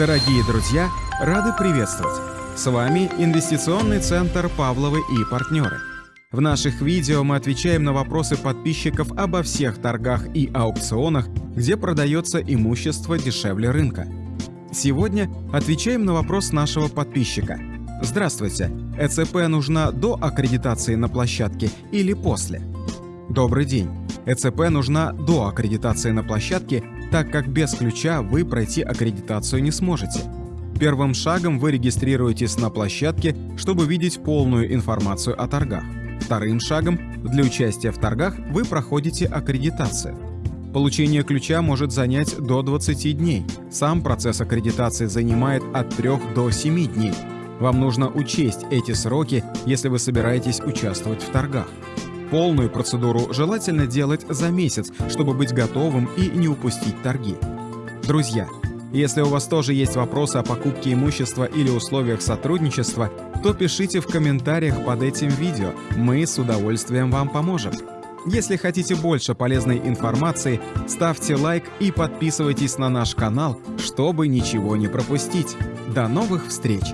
Дорогие друзья, рады приветствовать! С вами Инвестиционный центр «Павловы и партнеры». В наших видео мы отвечаем на вопросы подписчиков обо всех торгах и аукционах, где продается имущество дешевле рынка. Сегодня отвечаем на вопрос нашего подписчика. Здравствуйте, ЭЦП нужна до аккредитации на площадке или после? Добрый день. ЭЦП нужна до аккредитации на площадке, так как без ключа вы пройти аккредитацию не сможете. Первым шагом вы регистрируетесь на площадке, чтобы видеть полную информацию о торгах. Вторым шагом для участия в торгах вы проходите аккредитацию. Получение ключа может занять до 20 дней. Сам процесс аккредитации занимает от 3 до 7 дней. Вам нужно учесть эти сроки, если вы собираетесь участвовать в торгах. Полную процедуру желательно делать за месяц, чтобы быть готовым и не упустить торги. Друзья, если у вас тоже есть вопросы о покупке имущества или условиях сотрудничества, то пишите в комментариях под этим видео, мы с удовольствием вам поможем. Если хотите больше полезной информации, ставьте лайк и подписывайтесь на наш канал, чтобы ничего не пропустить. До новых встреч!